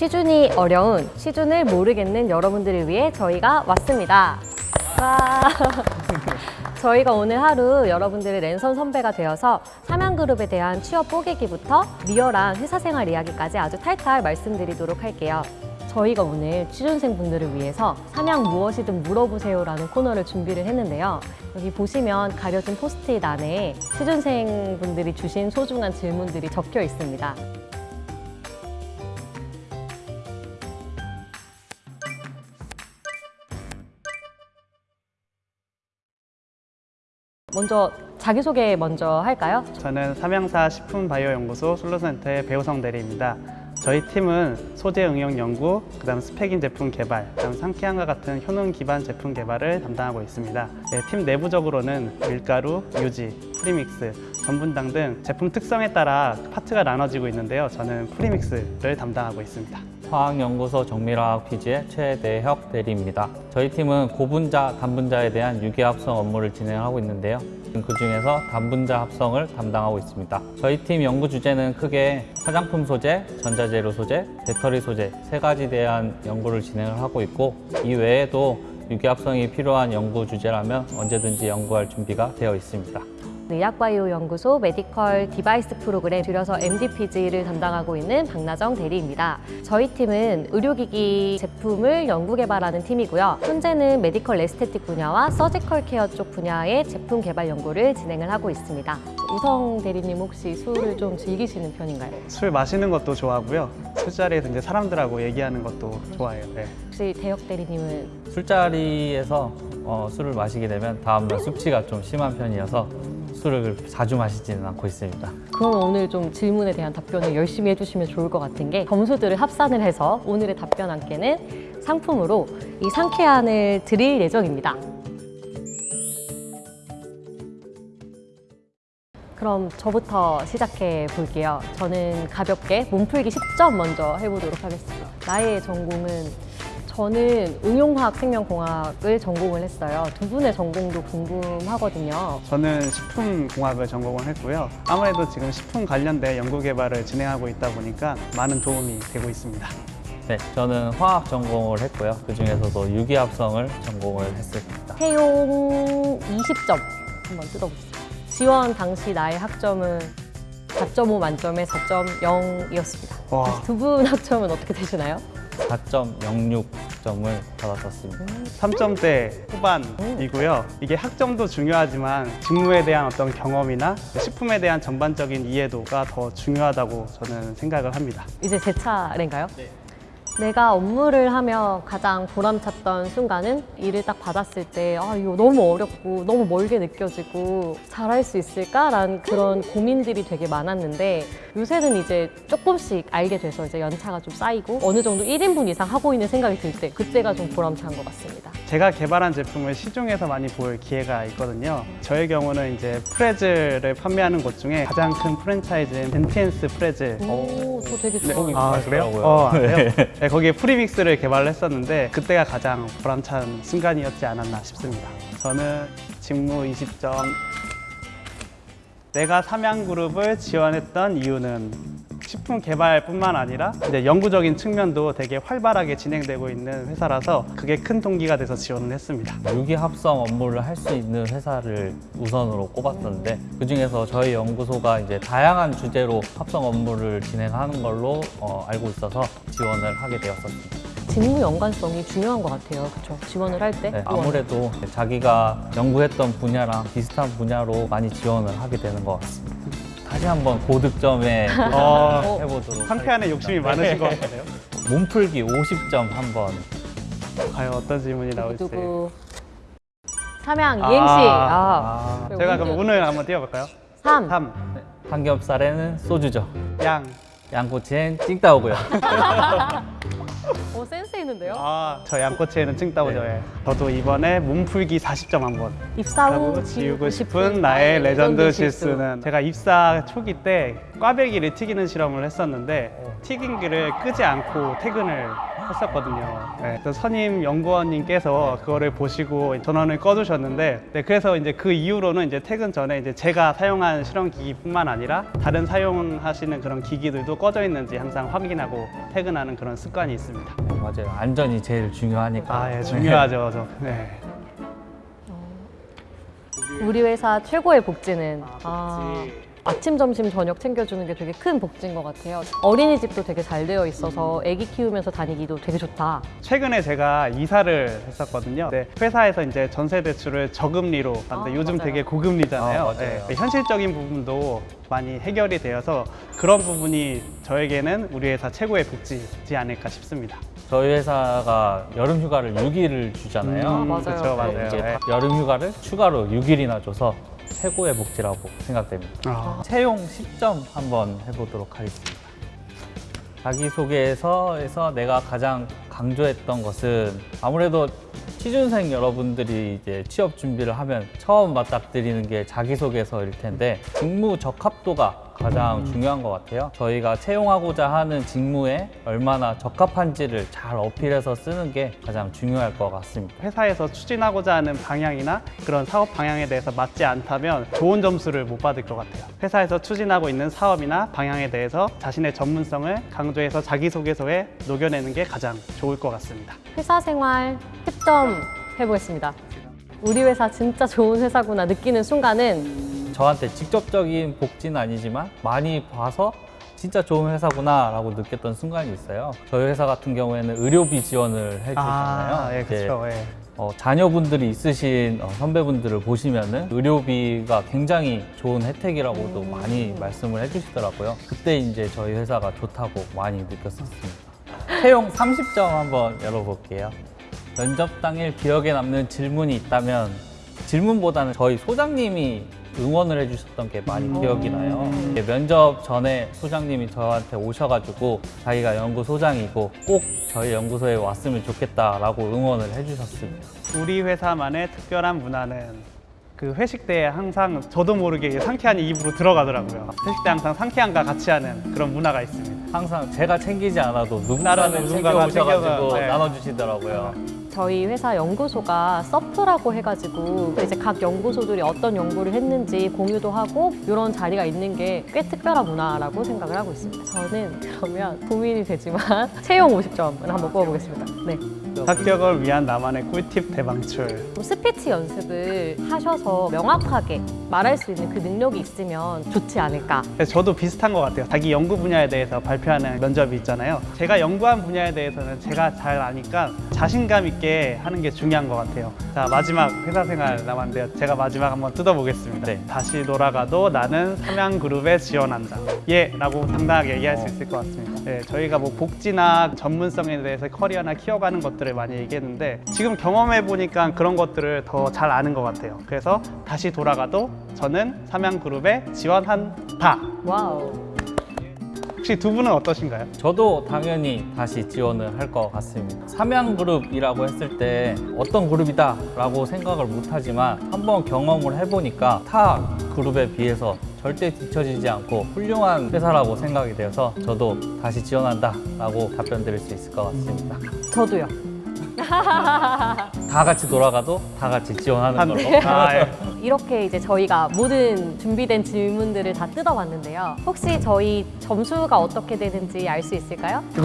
취준이 어려운 취준을 모르겠는 여러분들을 위해 저희가 왔습니다. 와. 저희가 오늘 하루 여러분들의 랜선 선배가 되어서 삼양그룹에 대한 취업 뽀개기부터 리얼한 회사 생활 이야기까지 아주 탈탈 말씀드리도록 할게요. 저희가 오늘 취준생 분들을 위해서 삼양 무엇이든 물어보세요라는 코너를 준비를 했는데요. 여기 보시면 가려진 포스트잇 안에 취준생 분들이 주신 소중한 질문들이 적혀 있습니다. 먼저 자기소개 먼저 할까요? 저는 삼양사 식품바이오연구소 솔루션센터의 배우성 대리입니다. 저희 팀은 소재 응용 연구, 그 다음 스펙인 제품 개발, 그 다음 상쾌함과 같은 효능 기반 제품 개발을 담당하고 있습니다. 네, 팀 내부적으로는 밀가루, 유지, 프리믹스, 전분당 등 제품 특성에 따라 파트가 나눠지고 있는데요. 저는 프리믹스를 담당하고 있습니다. 화학연구소 정밀화학 PG의 최대혁 대리입니다. 저희 팀은 고분자, 단분자에 대한 유기합성 업무를 진행하고 있는데요. 그 중에서 단분자 합성을 담당하고 있습니다. 저희 팀 연구 주제는 크게 화장품 소재, 전자재료 소재, 배터리 소재 세 가지에 대한 연구를 진행을 하고 있고 이 외에도 유기합성이 필요한 연구 주제라면 언제든지 연구할 준비가 되어 있습니다. 의약바이오 연구소 medical device program 줄여서 MDPG를 담당하고 있는 박나정 대리입니다. 저희 팀은 의료기기 제품을 연구 개발하는 팀이고요. 현재는 medical aesthetic 분야와 surgical care 쪽 분야의 제품 개발 연구를 진행을 하고 있습니다. 우성 대리님 혹시 술을 좀 즐기시는 편인가요? 술 마시는 것도 좋아하고요. 술자리에서 이제 사람들하고 얘기하는 것도 좋아해요. 네. 혹시 대혁 대리님은 술자리에서 어, 술을 마시게 되면 다음날 숙취가 좀 심한 편이어서 술을 자주 마시지는 않고 있습니다. 그럼 오늘 좀 질문에 대한 답변을 열심히 해주시면 좋을 것 같은 게 점수들을 합산을 해서 오늘의 답변 함께는 상품으로 이 상쾌한을 드릴 예정입니다. 그럼 저부터 시작해 볼게요. 저는 가볍게 몸풀기 10점 먼저 해보도록 하겠습니다. 나의 전공은 저는 응용화학 생명공학을 전공을 했어요. 두 분의 전공도 궁금하거든요. 저는 식품공학을 전공을 했고요. 아무래도 지금 식품 관련된 연구 개발을 진행하고 있다 보니까 많은 도움이 되고 있습니다. 네, 저는 화학 전공을 했고요. 그 중에서도 유기합성을 전공을 했습니다. 채용 20점 한번 뜯어보겠습니다. 지원 당시 나의 학점은 4.5 만점에 4.0이었습니다. 와. 두분 학점은 어떻게 되시나요? 4.06점을 받았었습니다. 3점대 후반이고요. 이게 학점도 중요하지만 직무에 대한 어떤 경험이나 식품에 대한 전반적인 이해도가 더 중요하다고 저는 생각을 합니다. 이제 제 차례인가요? 내가 업무를 하며 가장 보람찼던 순간은 일을 딱 받았을 때 아, 이거 너무 어렵고 너무 멀게 느껴지고 잘할 수 있을까라는 그런 고민들이 되게 많았는데 요새는 이제 조금씩 알게 돼서 이제 연차가 좀 쌓이고 어느 정도 1인분 이상 하고 있는 생각이 들 때 그때가 좀 보람찬 것 같습니다. 제가 개발한 제품을 시중에서 많이 볼 기회가 있거든요. 저의 경우는 이제 프레즈를 판매하는 곳 중에 가장 큰 프랜차이즈인 덴티엔스 프레즈. 오, 저 되게 좋아해요. 아 그래요? 맛있더라고요. 어, 아세요? 네, 거기에 프리믹스를 개발을 했었는데 그때가 가장 보람찬 순간이었지 않았나 싶습니다. 저는 직무 20점. 내가 삼양그룹을 지원했던 이유는 식품 개발뿐만 아니라 이제 연구적인 측면도 되게 활발하게 진행되고 있는 회사라서 그게 큰 동기가 돼서 지원을 했습니다. 유기합성 업무를 할 수 있는 회사를 우선으로 꼽았는데 그 중에서 저희 연구소가 이제 다양한 주제로 합성 업무를 진행하는 걸로 어, 알고 있어서 지원을 하게 되었습니다. 직무 연관성이 중요한 것 같아요. 그렇죠? 지원을 할 때. 네, 아무래도 자기가 연구했던 분야랑 비슷한 분야로 많이 지원을 하게 되는 것 같습니다. 다시 한번 고득점에 어, 해보도록 상쾌한에 욕심이 많으신 것 같아요. 몸풀기 50점 한번 과연 어떤 질문이 나올지. 삼양 아, 이행시. 아, 아, 제가 그럼 오늘 한번 띄워볼까요? 3. 3, 삼겹살에는 소주죠. 양. 양꼬치엔 칭따오고요. 오 센스 있는데요? 아, 저 양꼬치에는 칭따오죠에. 저도 이번에 몸풀기 40점 한번. 입사 후 지우고 싶은 나의 레전드 실수는 제가 입사 초기 때 꽈배기를 튀기는 실험을 했었는데 튀김기를 끄지 않고 퇴근을 했었거든요. 네, 그래서 선임 연구원님께서 그거를 보시고 전원을 꺼주셨는데, 네, 그래서 이제 그 이후로는 이제 퇴근 전에 이제 제가 사용한 실험 기기뿐만 아니라 다른 사용하시는 그런 기기들도 꺼져 있는지 항상 확인하고 퇴근하는 그런 습관이 있습니다. 네, 맞아요. 안전이 제일 중요하니까. 아, 예, 중요하죠. 저. 네. 우리 회사 최고의 복지는 아, 아침, 점심, 저녁 챙겨주는 게 되게 큰 복지인 것 같아요. 어린이집도 되게 잘 되어 있어서 아기 키우면서 다니기도 되게 좋다. 최근에 제가 이사를 했었거든요. 네, 회사에서 이제 전세 대출을 저금리로 하는데 아, 요즘 맞아요. 되게 고금리잖아요. 아, 맞아요. 네, 현실적인 부분도 많이 해결이 되어서 그런 부분이 저에게는 우리 회사 최고의 복지지 않을까 싶습니다. 저희 회사가 여름 휴가를 6일을 주잖아요. 아, 맞아요. 그렇죠, 네, 맞아요. 이제 네. 여름 휴가를 추가로 6일이나 줘서 최고의 복지라고 생각됩니다. 아, 채용 10점 한번 해보도록 하겠습니다. 자기소개서에서 내가 가장 강조했던 것은 아무래도 취준생 여러분들이 이제 취업 준비를 하면 처음 맞닥뜨리는 게 자기소개서일 텐데 직무 적합도가 가장 중요한 것 같아요. 저희가 채용하고자 하는 직무에 얼마나 적합한지를 잘 어필해서 쓰는 게 가장 중요할 것 같습니다. 회사에서 추진하고자 하는 방향이나 그런 사업 방향에 대해서 맞지 않다면 좋은 점수를 못 받을 것 같아요. 회사에서 추진하고 있는 사업이나 방향에 대해서 자신의 전문성을 강조해서 자기소개서에 녹여내는 게 가장 좋을 것 같습니다. 회사 생활 10점 해보겠습니다. 우리 회사 진짜 좋은 회사구나 느끼는 순간은 저한테 직접적인 복지는 아니지만 많이 봐서 진짜 좋은 회사구나 라고 느꼈던 순간이 있어요. 저희 회사 같은 경우에는 의료비 지원을 해주잖아요. 아, 예, 그렇죠. 예. 어, 자녀분들이 있으신 어, 선배분들을 보시면 은 의료비가 굉장히 좋은 혜택이라고도 많이 말씀을 해주시더라고요. 그때 이제 저희 회사가 좋다고 많이 느꼈었습니다. 채용 30점 한번 열어볼게요. 면접 당일 기억에 남는 질문이 있다면 질문보다는 저희 소장님이 응원을 해주셨던 게 많이 기억이 나요. 이게 면접 전에 소장님이 저한테 오셔가지고 자기가 연구 소장이고 꼭 저희 연구소에 왔으면 좋겠다라고 응원을 해주셨습니다. 우리 회사만의 특별한 문화는 그 회식 때 항상 저도 모르게 상쾌한 입으로 들어가더라고요. 회식 때 항상 상쾌함과 같이 하는 그런 문화가 있습니다. 항상 제가 챙기지 않아도 누군가는 누군가가 챙겨오셔가지고 네. 나눠주시더라고요. 저희 회사 연구소가 서프라고 해가지고 이제 각 연구소들이 어떤 연구를 했는지 공유도 하고 이런 자리가 있는 게 꽤 특별한 문화라고 생각을 하고 있습니다. 저는 그러면 고민이 되지만 채용 50점을 한번 뽑아보겠습니다. 네. 합격을 위한 나만의 꿀팁 대방출. 뭐 스피치 연습을 하셔서 명확하게 말할 수 있는 그 능력이 있으면 좋지 않을까. 그래서 저도 비슷한 것 같아요. 자기 연구 분야에 대해서 발표하는 면접이 있잖아요. 제가 연구한 분야에 대해서는 제가 잘 아니까 자신감 있게 하는 게 중요한 것 같아요. 자 마지막 회사 생활 남았는데요. 제가 마지막 한번 뜯어보겠습니다. 네. 다시 돌아가도 나는 삼양그룹에 지원한다. 예 라고 당당하게 얘기할 수 있을 것 같습니다. 네, 저희가 뭐 복지나 전문성에 대해서 커리어나 키워가는 것들을 많이 얘기했는데 지금 경험해 보니까 그런 것들을 더 잘 아는 것 같아요. 그래서 다시 돌아가도 저는 삼양그룹에 지원한다. wow. 혹시 두 분은 어떠신가요? 저도 당연히 다시 지원을 할 것 같습니다. 삼양그룹이라고 했을 때 어떤 그룹이다 라고 생각을 못하지만 한번 경험을 해보니까 타 그룹에 비해서 절대 뒤처지지 않고 훌륭한 회사라고 생각이 되어서 저도 다시 지원한다 라고 답변 드릴 수 있을 것 같습니다. 저도요. 다 같이 돌아가도 다 같이 지원하는 걸로. 아, 예. 이렇게 이제 저희가 모든 준비된 질문들을 다 뜯어봤는데요. 혹시 저희 점수가 어떻게 되는지 알 수 있을까요?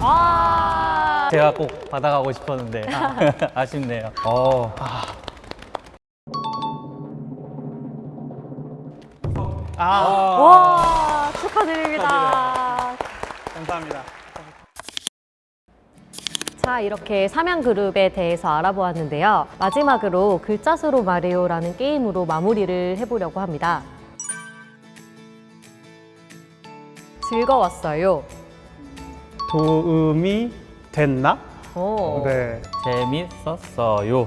아, 제가 꼭 받아가고 싶었는데 아 쉽네요. 어, 아, 와, 축하드립니다. 감사합니다. 자, 이렇게 삼양그룹에 대해서 알아보았는데요. 마지막으로 글자 수로 말해요라는 게임으로 마무리를 해보려고 합니다. 즐거웠어요. 도움이 됐나? 오. 네. 재밌었어요.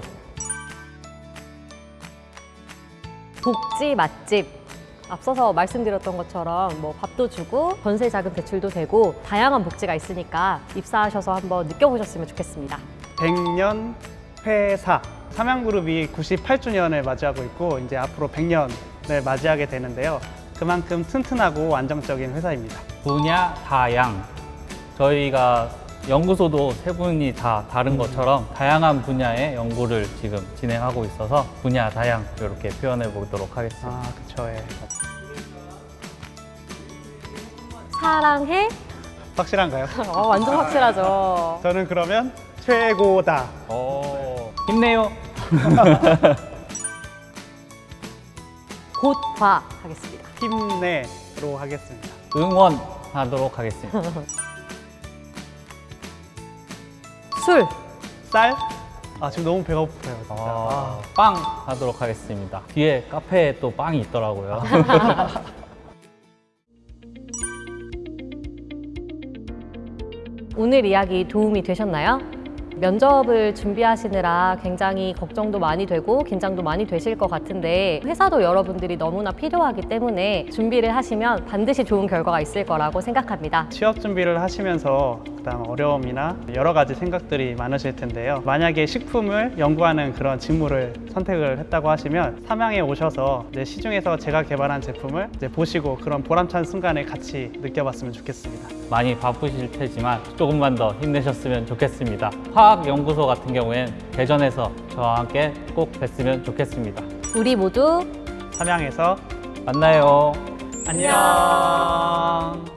복지 맛집. 앞서서 말씀드렸던 것처럼 뭐 밥도 주고 전세 자금 대출도 되고 다양한 복지가 있으니까 입사하셔서 한번 느껴보셨으면 좋겠습니다. 100년 회사 삼양그룹이 98주년을 맞이하고 있고 이제 앞으로 100년을 맞이하게 되는데요. 그만큼 튼튼하고 안정적인 회사입니다. 분야 다양. 저희가 연구소도 세 분이 다 다른 것처럼 다양한 분야의 연구를 지금 진행하고 있어서 분야 다양 이렇게 표현해 보도록 하겠습니다. 아, 그쵸. 예. 사랑해? 확실한가요? 어, 완전 확실하죠. 저는 그러면 최고다. 오, 힘내요. 곧 봐 하겠습니다. 힘내로 하겠습니다. 응원하도록 하겠습니다. 술, 쌀? 아, 지금 너무 배가 고파요. 진짜. 아, 아, 빵 하도록 하겠습니다. 뒤에 카페에 또 빵이 있더라고요. 오늘 이야기 도움이 되셨나요? 면접을 준비하시느라 굉장히 걱정도 많이 되고 긴장도 많이 되실 것 같은데 회사도 여러분들이 너무나 필요하기 때문에 준비를 하시면 반드시 좋은 결과가 있을 거라고 생각합니다. 취업 준비를 하시면서 그다음 어려움이나 여러 가지 생각들이 많으실 텐데요. 만약에 식품을 연구하는 그런 직무를 선택을 했다고 하시면 삼양에 오셔서 이제 시중에서 제가 개발한 제품을 이제 보시고 그런 보람찬 순간을 같이 느껴봤으면 좋겠습니다. 많이 바쁘실 테지만 조금만 더 힘내셨으면 좋겠습니다. 화학연구소 같은 경우엔 대전에서 저와 함께 꼭 뵀으면 좋겠습니다. 우리 모두 삼양에서 만나요. 안녕.